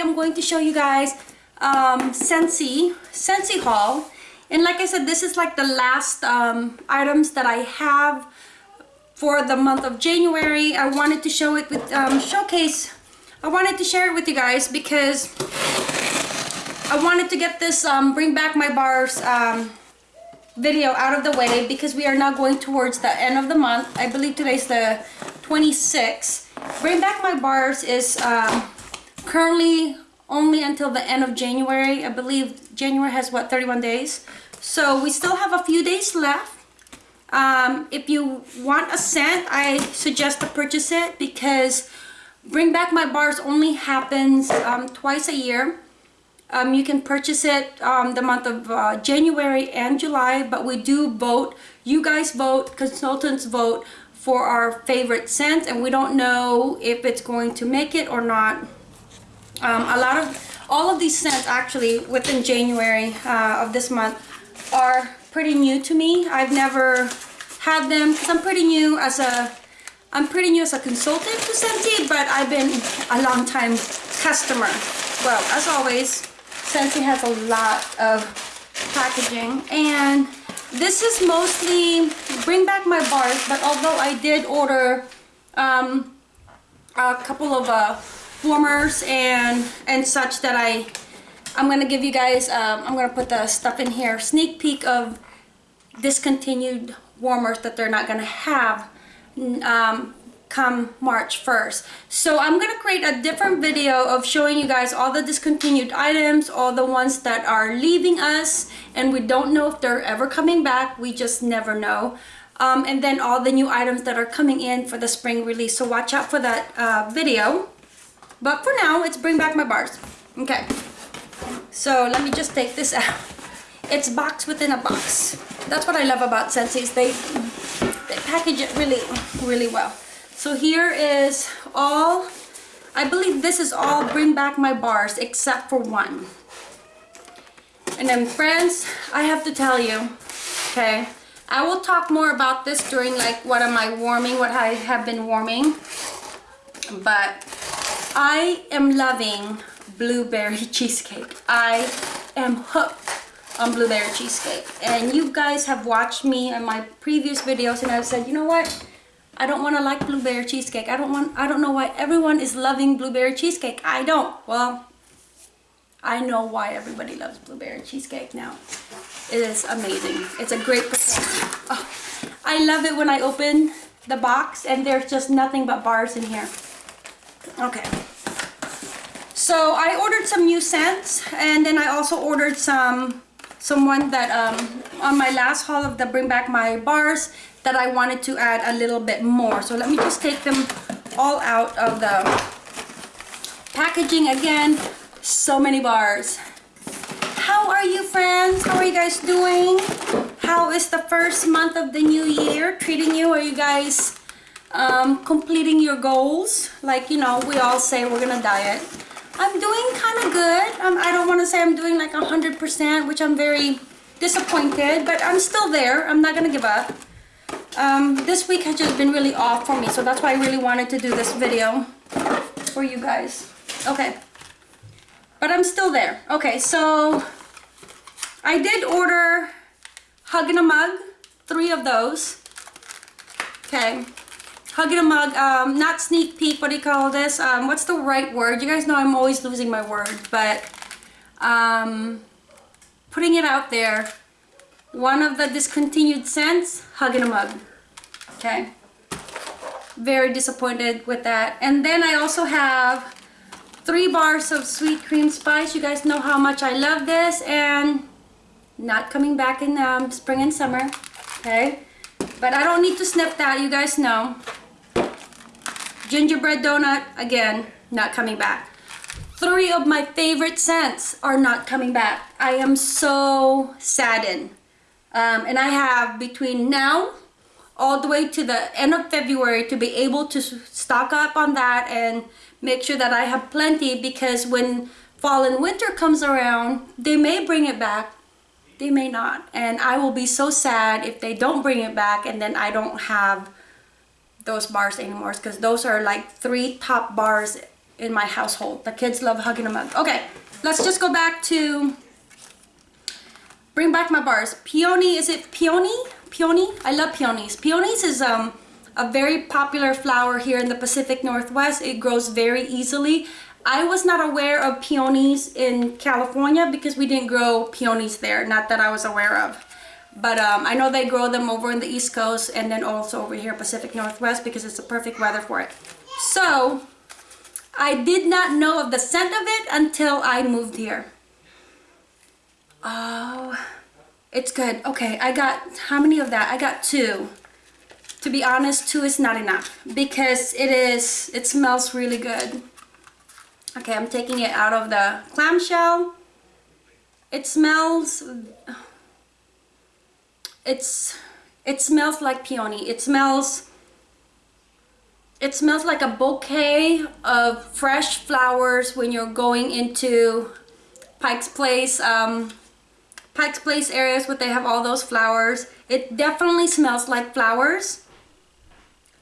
am going to show you guys um, Scentsy, Scentsy haul. And like I said, this is like the last um, items that I have for the month of January. I wanted to show it with, um, showcase, I wanted to share it with you guys because I wanted to get this um, Bring Back My Bars um, video out of the way because we are now going towards the end of the month. I believe today's the 26th. Bring Back My Bars is um, currently only until the end of January. I believe January has what 31 days. So we still have a few days left. Um, if you want a scent, I suggest to purchase it because Bring Back My Bars only happens um, twice a year. Um, you can purchase it um, the month of uh, January and July, but we do vote. You guys vote, consultants vote for our favorite scent, and we don't know if it's going to make it or not. Um, a lot of, all of these scents actually within January uh, of this month are pretty new to me. I've never had them because I'm pretty new as a, I'm pretty new as a consultant to Scentsy, but I've been a long time customer. Well, as always, Scentsy has a lot of packaging and this is mostly bring back my bars but although I did order um, a couple of uh, warmers and and such that I I'm gonna give you guys um, I'm gonna put the stuff in here sneak peek of discontinued warmers that they're not gonna have um, come March 1st. So I'm to create a different video of showing you guys all the discontinued items, all the ones that are leaving us and we don't know if they're ever coming back. We just never know. Um, and then all the new items that are coming in for the spring release. So watch out for that uh, video. But for now, it's bring back my bars. Okay. So let me just take this out. It's box within a box. That's what I love about Scentsy's. They, they package it really, really well. So here is all, I believe this is all bring back my bars except for one. And then friends, I have to tell you, okay, I will talk more about this during like what am I warming, what I have been warming. But I am loving blueberry cheesecake. I am hooked on blueberry cheesecake. And you guys have watched me in my previous videos and I've said, you know what? I don't want to like blueberry cheesecake. I don't want I don't know why everyone is loving blueberry cheesecake. I don't. Well, I know why everybody loves blueberry cheesecake now. It is amazing. It's a great oh, I love it when I open the box and there's just nothing but bars in here. Okay. So I ordered some new scents and then I also ordered some someone that um, on my last haul of the bring back my bars that I wanted to add a little bit more. So let me just take them all out of the packaging again. So many bars. How are you friends? How are you guys doing? How is the first month of the new year treating you? Are you guys um, completing your goals like you know we all say we're gonna diet I'm doing kind of good. Um, I don't want to say I'm doing like 100%, which I'm very disappointed, but I'm still there. I'm not to give up. Um, this week has just been really off for me, so that's why I really wanted to do this video for you guys. Okay. But I'm still there. Okay, so I did order Hug in a Mug, three of those. Okay. Hug in a Mug, um, not sneak peek, what do you call this? Um, what's the right word? You guys know I'm always losing my word, but um, putting it out there. One of the discontinued scents, Hug in a Mug. Okay. Very disappointed with that. And then I also have three bars of sweet cream spice. You guys know how much I love this and not coming back in um, spring and summer. Okay. But I don't need to snip that, you guys know. Gingerbread donut, again, not coming back. Three of my favorite scents are not coming back. I am so saddened. Um, and I have between now all the way to the end of February to be able to stock up on that and make sure that I have plenty because when fall and winter comes around, they may bring it back, they may not. And I will be so sad if they don't bring it back and then I don't have those bars anymore because those are like three top bars in my household. The kids love hugging them mug. Okay, let's just go back to bring back my bars. Peony, is it peony? Peony? I love peonies. Peonies is um a very popular flower here in the Pacific Northwest. It grows very easily. I was not aware of peonies in California because we didn't grow peonies there, not that I was aware of. But um, I know they grow them over in the East Coast and then also over here Pacific Northwest because it's the perfect weather for it. So, I did not know of the scent of it until I moved here. Oh, it's good. Okay, I got, how many of that? I got two. To be honest, two is not enough because it is, it smells really good. Okay, I'm taking it out of the clamshell. It smells, it's, it smells like peony. It smells, it smells like a bouquet of fresh flowers when you're going into Pike's Place, um, Pike's Place areas where they have all those flowers. It definitely smells like flowers,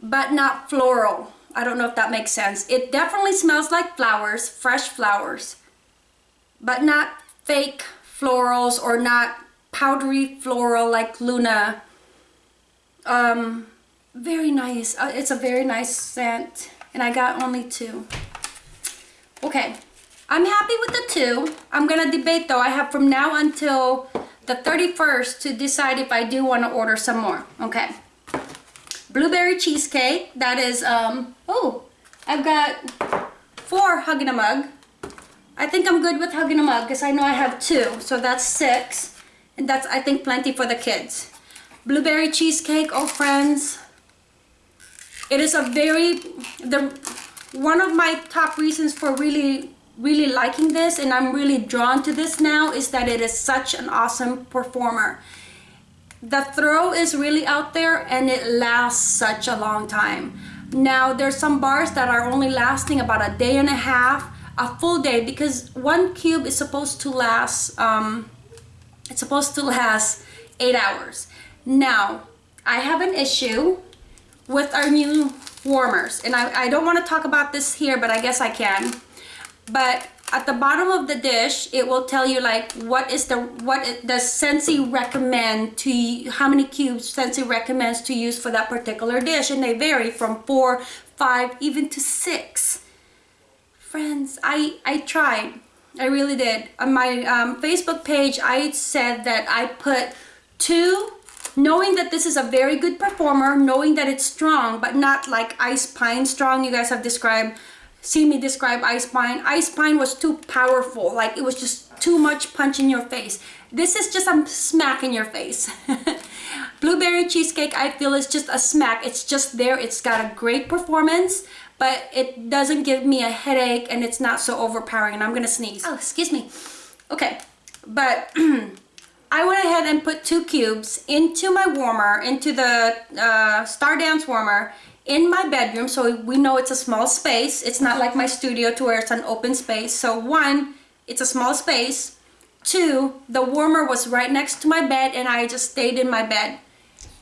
but not floral. I don't know if that makes sense. It definitely smells like flowers, fresh flowers, but not fake florals or not powdery floral like Luna. Um, very nice. Uh, it's a very nice scent and I got only two. Okay, I'm happy with the two. I'm gonna debate though. I have from now until the 31st to decide if I do want to order some more. Okay. Blueberry cheesecake. That is, um, oh, I've got four Hug in a Mug. I think I'm good with Hug in a Mug because I know I have two. So that's six. And that's, I think, plenty for the kids. Blueberry cheesecake, oh friends. It is a very, the one of my top reasons for really really liking this and I'm really drawn to this now is that it is such an awesome performer. The throw is really out there and it lasts such a long time. Now there's some bars that are only lasting about a day and a half, a full day because one cube is supposed to last, um, it's supposed to last eight hours. Now, I have an issue with our new warmers and I, I don't want to talk about this here but I guess I can. But at the bottom of the dish it will tell you like what is the what does Scentsy recommend to how many cubes Scentsy recommends to use for that particular dish? And they vary from four five even to six. Friends I I tried I really did on my um, Facebook page I said that I put two knowing that this is a very good performer knowing that it's strong but not like ice pine strong you guys have described see me describe Ice Pine. Ice Pine was too powerful. Like it was just too much punch in your face. This is just a smack in your face. Blueberry cheesecake, I feel is just a smack. It's just there. It's got a great performance, but it doesn't give me a headache and it's not so overpowering. And I'm gonna sneeze. Oh, excuse me. Okay, but I went ahead and put two cubes into my warmer, into the uh, Star Dance warmer, in my bedroom so we know it's a small space it's not like my studio to where it's an open space so one it's a small space two the warmer was right next to my bed and I just stayed in my bed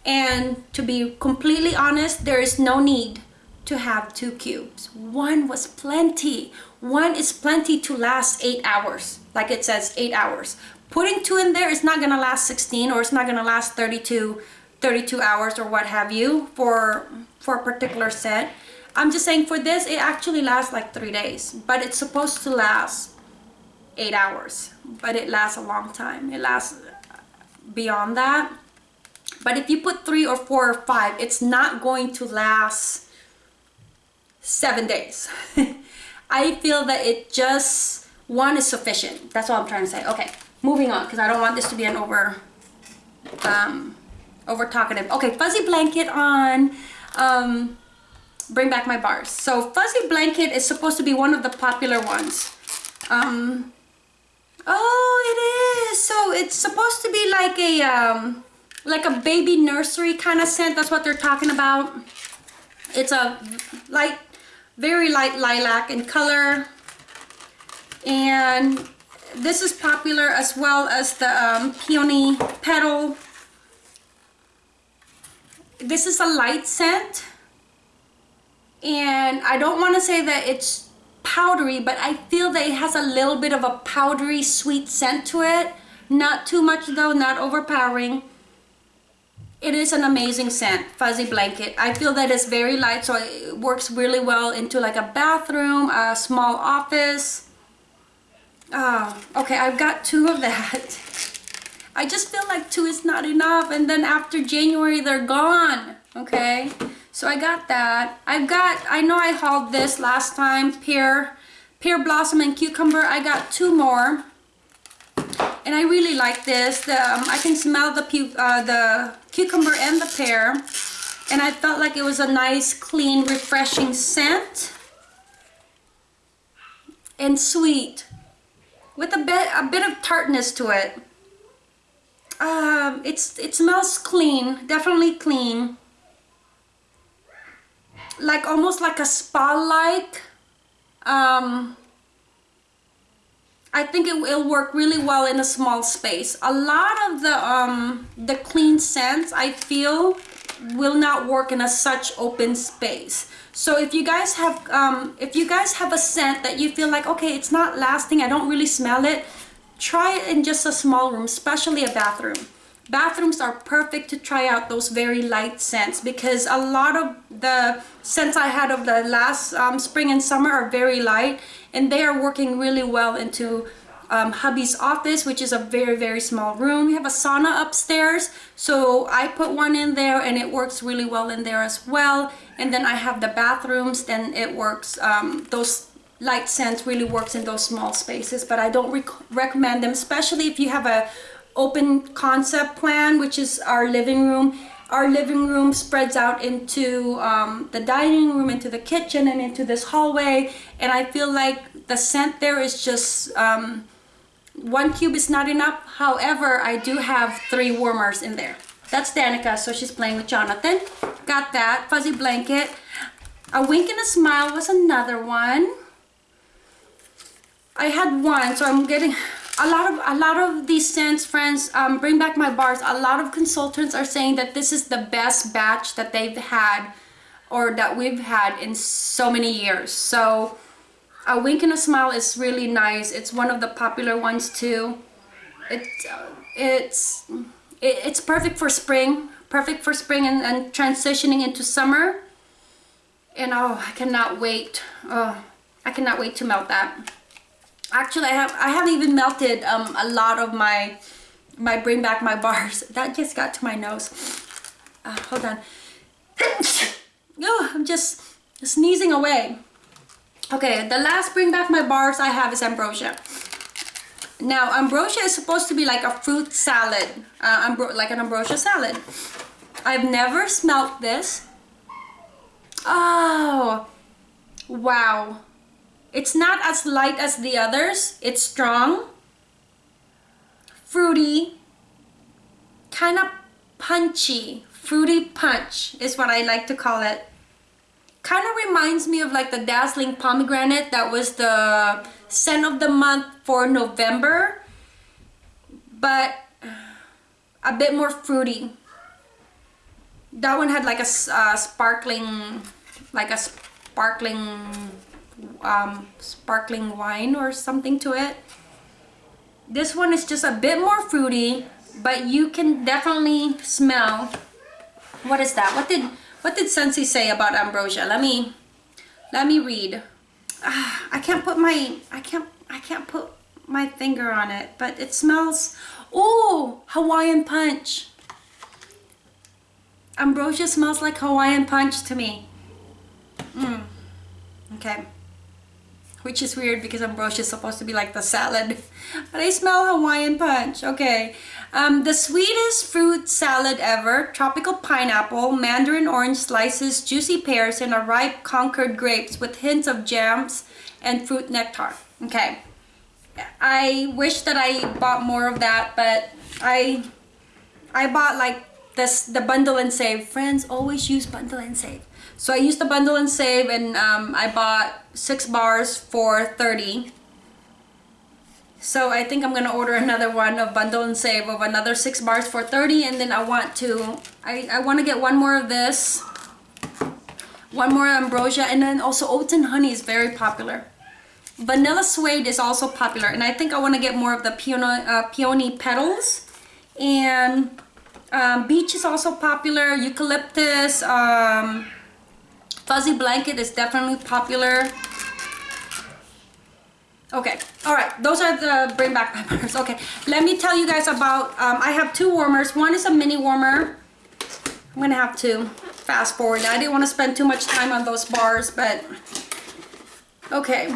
and to be completely honest there is no need to have two cubes one was plenty one is plenty to last eight hours like it says eight hours putting two in there is not gonna last 16 or it's not gonna last 32 32 hours or what have you for for a particular set. I'm just saying for this, it actually lasts like three days, but it's supposed to last eight hours, but it lasts a long time. It lasts beyond that. But if you put three or four or five, it's not going to last seven days. I feel that it just, one is sufficient. That's all I'm trying to say. Okay, moving on, because I don't want this to be an over, um, over talkative. Okay, fuzzy blanket on um, bring back my bars. So Fuzzy Blanket is supposed to be one of the popular ones. Um, oh, it is. So it's supposed to be like a, um, like a baby nursery kind of scent. That's what they're talking about. It's a light, very light lilac in color. And this is popular as well as the um, peony petal this is a light scent and I don't want to say that it's powdery, but I feel that it has a little bit of a powdery sweet scent to it. Not too much though, not overpowering. It is an amazing scent, Fuzzy Blanket. I feel that it's very light, so it works really well into like a bathroom, a small office. Oh, okay, I've got two of that. I just feel like two is not enough, and then after January, they're gone, okay? So I got that. I've got, I know I hauled this last time, pear, pear blossom and cucumber. I got two more. And I really like this. The, um, I can smell the, uh, the cucumber and the pear. And I felt like it was a nice, clean, refreshing scent. And sweet. With a bit, a bit of tartness to it. Um, it's, it smells clean, definitely clean like almost like a spa-like. Um, I think it will work really well in a small space. A lot of the um, the clean scents I feel will not work in a such open space. So if you guys have um, if you guys have a scent that you feel like okay it's not lasting I don't really smell it try it in just a small room especially a bathroom bathrooms are perfect to try out those very light scents because a lot of the scents I had of the last um, spring and summer are very light and they are working really well into um, hubby's office which is a very very small room. We have a sauna upstairs so I put one in there and it works really well in there as well. And then I have the bathrooms then it works um, those light scents really works in those small spaces but I don't rec recommend them especially if you have a open concept plan, which is our living room. Our living room spreads out into um, the dining room, into the kitchen, and into this hallway. And I feel like the scent there is just, um, one cube is not enough. However, I do have three warmers in there. That's Danica, so she's playing with Jonathan. Got that, fuzzy blanket. A wink and a smile was another one. I had one, so I'm getting, a lot of a lot of these scents friends um, bring back my bars. A lot of consultants are saying that this is the best batch that they've had or that we've had in so many years. So a wink and a smile is really nice. It's one of the popular ones too. It it's it, it's perfect for spring perfect for spring and, and transitioning into summer. And oh I cannot wait. Oh I cannot wait to melt that actually I have I haven't even melted um, a lot of my my bring back my bars. That just got to my nose. Uh, hold on. Oh, I'm just sneezing away. Okay the last bring back my bars I have is ambrosia. Now ambrosia is supposed to be like a fruit salad uh, like an ambrosia salad. I've never smelt this. Oh wow it's not as light as the others. It's strong, fruity, kind of punchy. Fruity punch is what I like to call it. Kind of reminds me of like the Dazzling Pomegranate that was the scent of the month for November. But a bit more fruity. That one had like a uh, sparkling, like a sparkling um, sparkling wine or something to it. This one is just a bit more fruity, but you can definitely smell. What is that? What did what did Scentsy say about ambrosia? Let me let me read. Ah, I can't put my I can't I can't put my finger on it, but it smells. Oh, Hawaiian punch. Ambrosia smells like Hawaiian punch to me. Mm. Okay which is weird because ambrosia is supposed to be like the salad. But I smell Hawaiian punch. Okay. Um, the sweetest fruit salad ever. Tropical pineapple, mandarin orange slices, juicy pears, and a ripe Concord grapes with hints of jams and fruit nectar. Okay. I wish that I bought more of that, but I I bought like this the bundle and save. Friends always use bundle and save. So I used the bundle and save and um, I bought six bars for 30. So I think I'm gonna order another one of bundle and save of another six bars for 30 and then I want to, I, I want to get one more of this, one more ambrosia and then also oats and honey is very popular. Vanilla Suede is also popular. And I think I want to get more of the peony, uh, peony petals. And um, Beach is also popular. Eucalyptus. Um, Fuzzy Blanket is definitely popular. Okay, all right, those are the bring back peppers. Okay, let me tell you guys about, um, I have two warmers. One is a mini warmer. I'm gonna have to fast forward. I didn't want to spend too much time on those bars, but okay.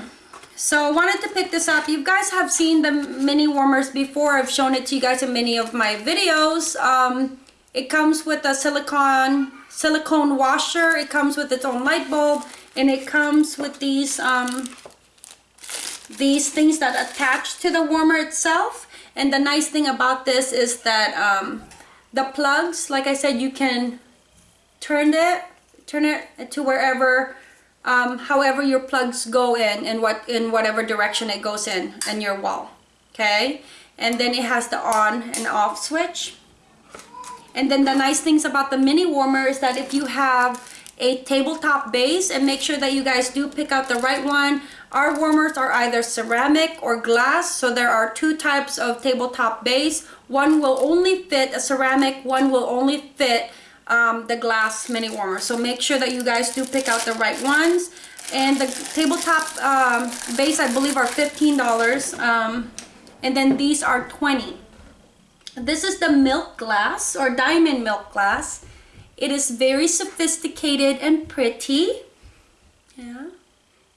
So I wanted to pick this up. You guys have seen the mini warmers before. I've shown it to you guys in many of my videos. Um, it comes with a silicone silicone washer. It comes with its own light bulb, and it comes with these um, these things that attach to the warmer itself. And the nice thing about this is that um, the plugs like I said you can turn it turn it to wherever um, however your plugs go in and what in whatever direction it goes in in your wall. Okay? And then it has the on and off switch and then the nice things about the mini warmer is that if you have a tabletop base and make sure that you guys do pick out the right one our warmers are either ceramic or glass, so there are two types of tabletop base. One will only fit a ceramic, one will only fit um, the glass mini warmer. So make sure that you guys do pick out the right ones. And the tabletop um, base, I believe, are $15. Um, and then these are 20 This is the milk glass or diamond milk glass. It is very sophisticated and pretty. Yeah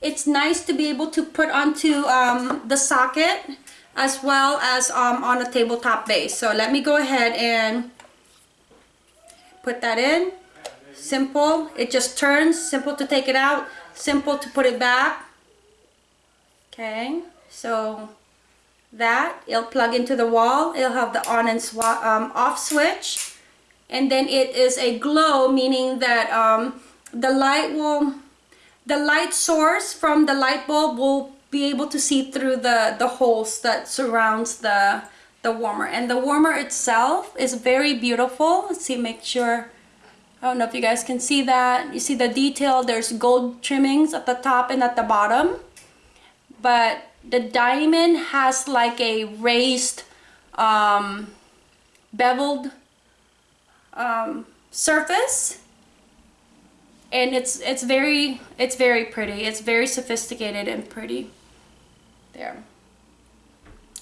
it's nice to be able to put onto um, the socket as well as um, on a tabletop base. So let me go ahead and put that in. Simple. It just turns. Simple to take it out. Simple to put it back. Okay. So that. It'll plug into the wall. It'll have the on and um, off switch. And then it is a glow, meaning that um, the light will the light source from the light bulb will be able to see through the the holes that surrounds the the warmer and the warmer itself is very beautiful let's see make sure I don't know if you guys can see that you see the detail there's gold trimmings at the top and at the bottom but the diamond has like a raised um, beveled um, surface. And it's it's very it's very pretty. It's very sophisticated and pretty. There.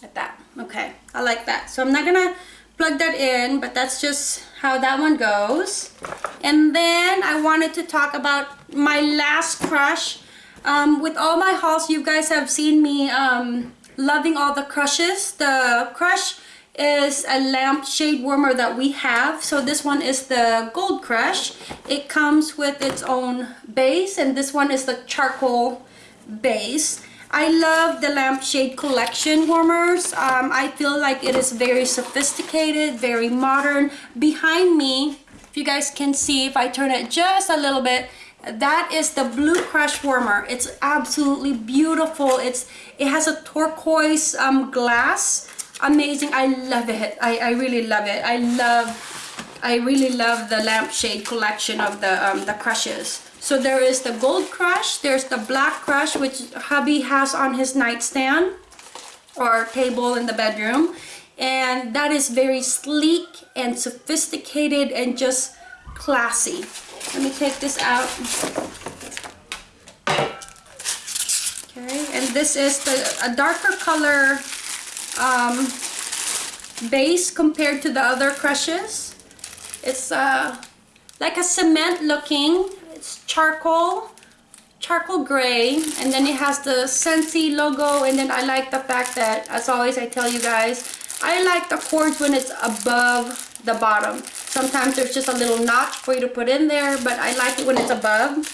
At that. Okay. I like that. So I'm not gonna plug that in but that's just how that one goes. And then I wanted to talk about my last crush um, with all my hauls you guys have seen me um, loving all the crushes. The crush is a lamp shade warmer that we have. So this one is the gold crush. It comes with its own base and this one is the charcoal base. I love the lampshade collection warmers. Um, I feel like it is very sophisticated very modern. Behind me if you guys can see if I turn it just a little bit that is the blue crush warmer. It's absolutely beautiful. It's it has a turquoise um, glass. Amazing. I love it. I i really love it. I love i really love the lampshade collection of the um the crushes. So there is the gold crush. There's the black crush which hubby has on his nightstand or table in the bedroom. And that is very sleek and sophisticated and just classy let me take this out okay and this is the a darker color um, base compared to the other crushes. It's uh, like a cement looking, it's charcoal, charcoal gray, and then it has the Scentsy logo, and then I like the fact that, as always I tell you guys, I like the cords when it's above the bottom. Sometimes there's just a little notch for you to put in there, but I like it when it's above.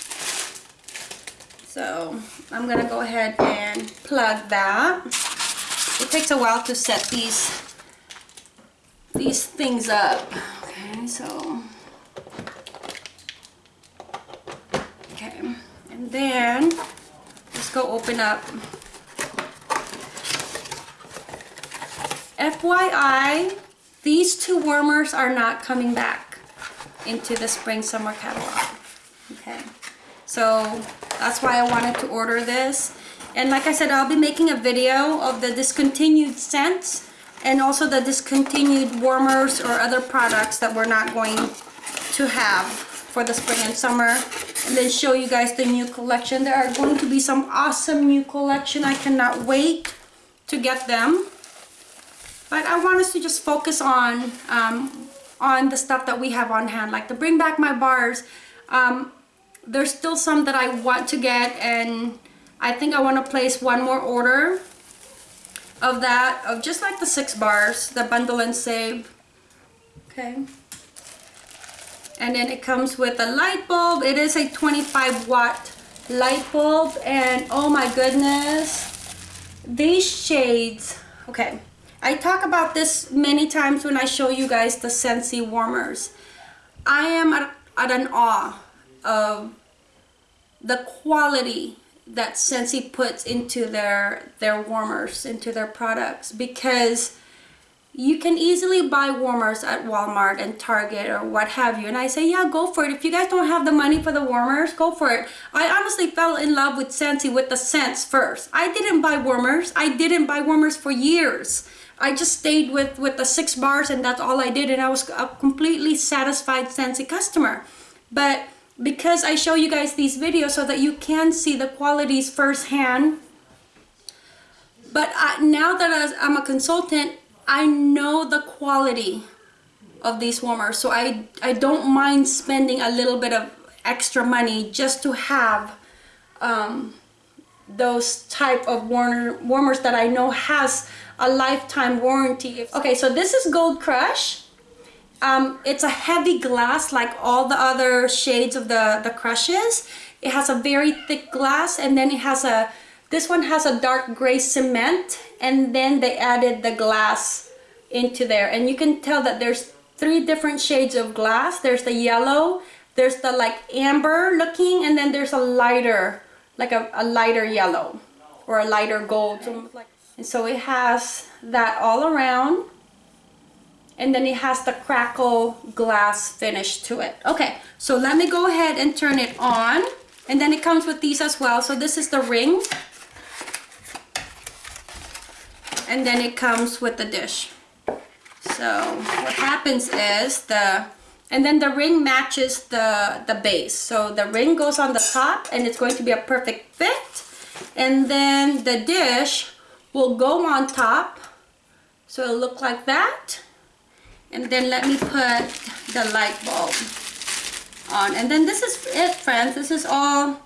So I'm gonna go ahead and plug that. It takes a while to set these these things up. Okay so okay and then let's go open up. FYI these two warmers are not coming back into the spring summer catalog okay? So that's why I wanted to order this. And like I said, I'll be making a video of the discontinued scents and also the discontinued warmers or other products that we're not going to have for the spring and summer and then show you guys the new collection. There are going to be some awesome new collection. I cannot wait to get them but i want us to just focus on um, on the stuff that we have on hand like to bring back my bars. Um, there's still some that i want to get and i think i want to place one more order of that of just like the six bars the bundle and save. Okay. And then it comes with a light bulb. It is a 25 watt light bulb and oh my goodness these shades okay I talk about this many times when I show you guys the Scentsy warmers. I am at, at an awe of the quality that Scentsy puts into their their warmers into their products because you can easily buy warmers at Walmart and Target or what have you and I say yeah go for it. If you guys don't have the money for the warmers go for it. I honestly fell in love with Scentsy with the scents first. I didn't buy warmers. I didn't buy warmers for years I just stayed with with the six bars and that's all I did and I was a completely satisfied Scentsy customer but because I show you guys these videos so that you can see the qualities firsthand. But I, now that I'm a consultant, I know the quality of these warmers. So I, I don't mind spending a little bit of extra money just to have um, those type of warmer, warmers that I know has a lifetime warranty. Okay, so this is Gold Crush um, it's a heavy glass like all the other shades of the, the crushes. It has a very thick glass and then it has a, this one has a dark gray cement and then they added the glass into there. And you can tell that there's three different shades of glass. There's the yellow, there's the like amber looking, and then there's a lighter, like a, a lighter yellow or a lighter gold. And so it has that all around and then it has the crackle glass finish to it. Okay so let me go ahead and turn it on and then it comes with these as well. So this is the ring and then it comes with the dish. So what happens is the and then the ring matches the the base. So the ring goes on the top and it's going to be a perfect fit. And then the dish will go on top. So it'll look like that. And then let me put the light bulb on. And then this is it friends. This is all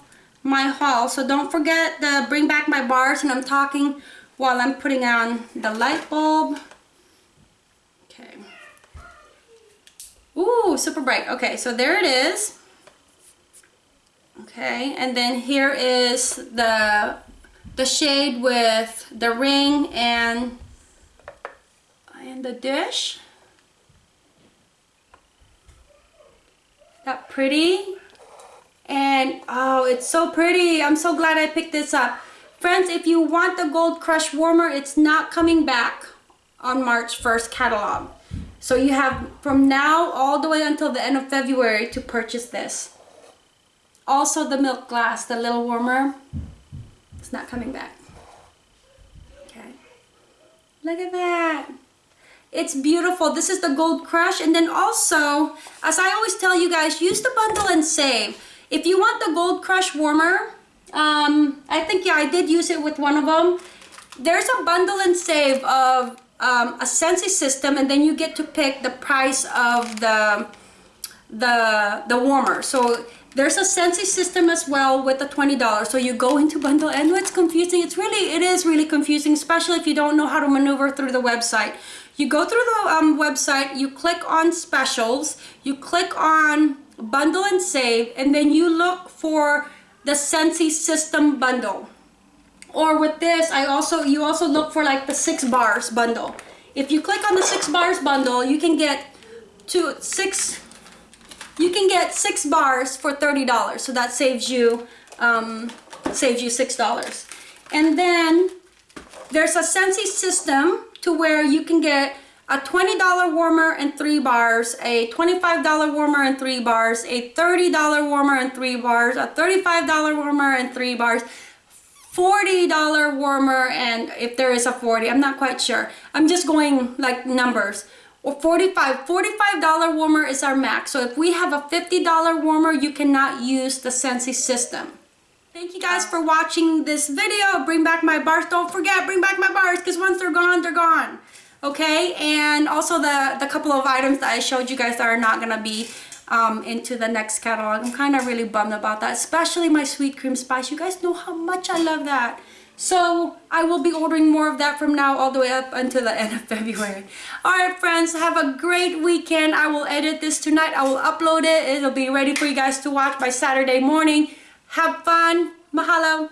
my haul. So don't forget to bring back my bars and I'm talking while I'm putting on the light bulb. Okay. Ooh, super bright. Okay so there it is. Okay and then here is the the shade with the ring and and the dish. That pretty? And oh it's so pretty. I'm so glad I picked this up. Friends if you want the gold crush warmer it's not coming back on March 1st catalog. So you have from now all the way until the end of February to purchase this. Also the milk glass the little warmer not coming back okay look at that it's beautiful. This is the Gold Crush. And then also, as I always tell you guys, use the bundle and save. If you want the Gold Crush warmer, um, I think, yeah, I did use it with one of them. There's a bundle and save of um, a Scentsy system and then you get to pick the price of the the the warmer. So there's a Scentsy system as well with the $20. So you go into bundle and it's confusing. It's really, it is really confusing, especially if you don't know how to maneuver through the website. You go through the um, website, you click on specials, you click on bundle and save, and then you look for the Scentsy system bundle. Or with this, I also you also look for like the six bars bundle. If you click on the six bars bundle, you can get two six you can get six bars for $30 so that saves you um, saves you six dollars. And then there's a Scentsy system to where you can get a $20 warmer and three bars, a $25 warmer and three bars, a $30 warmer and three bars, a $35 warmer and three bars, $40 warmer and if there is a 40 I'm not quite sure. I'm just going like numbers or 45 $45 warmer is our max so if we have a $50 warmer you cannot use the Scentsy system Thank you guys for watching this video. Bring back my bars. Don't forget, bring back my bars because once they're gone, they're gone. Okay, and also the, the couple of items that I showed you guys that are not going to be um, into the next catalog. I'm kind of really bummed about that, especially my sweet cream spice. You guys know how much I love that. So I will be ordering more of that from now all the way up until the end of February. Alright friends, have a great weekend. I will edit this tonight. I will upload it. It'll be ready for you guys to watch by Saturday morning. Have fun. Mahalo.